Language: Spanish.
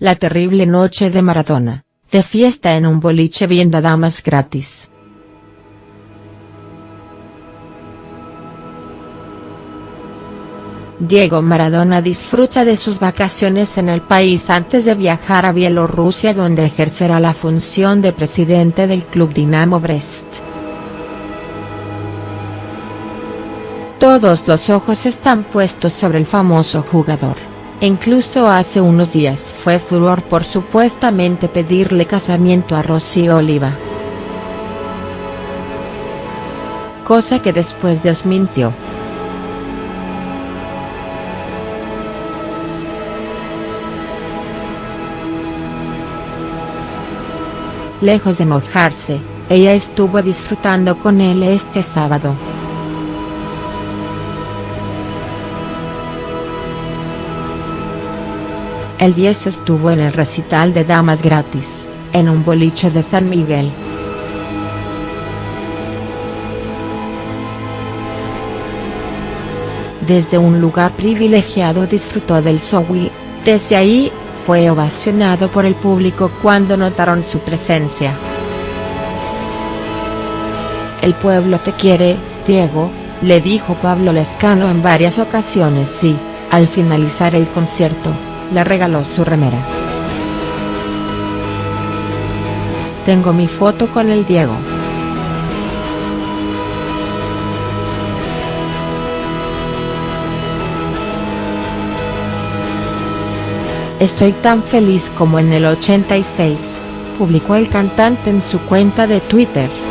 La terrible noche de Maradona, de fiesta en un boliche viendo damas gratis. Diego Maradona disfruta de sus vacaciones en el país antes de viajar a Bielorrusia donde ejercerá la función de presidente del club Dinamo Brest. Todos los ojos están puestos sobre el famoso jugador, incluso hace unos días fue furor por supuestamente pedirle casamiento a Rocío Oliva. Cosa que después desmintió. Lejos de mojarse, ella estuvo disfrutando con él este sábado. El 10 estuvo en el recital de Damas Gratis, en un boliche de San Miguel. Desde un lugar privilegiado disfrutó del show desde ahí, fue ovacionado por el público cuando notaron su presencia. El pueblo te quiere, Diego, le dijo Pablo Lescano en varias ocasiones y, al finalizar el concierto, le regaló su remera. Tengo mi foto con el Diego. Estoy tan feliz como en el 86, publicó el cantante en su cuenta de Twitter.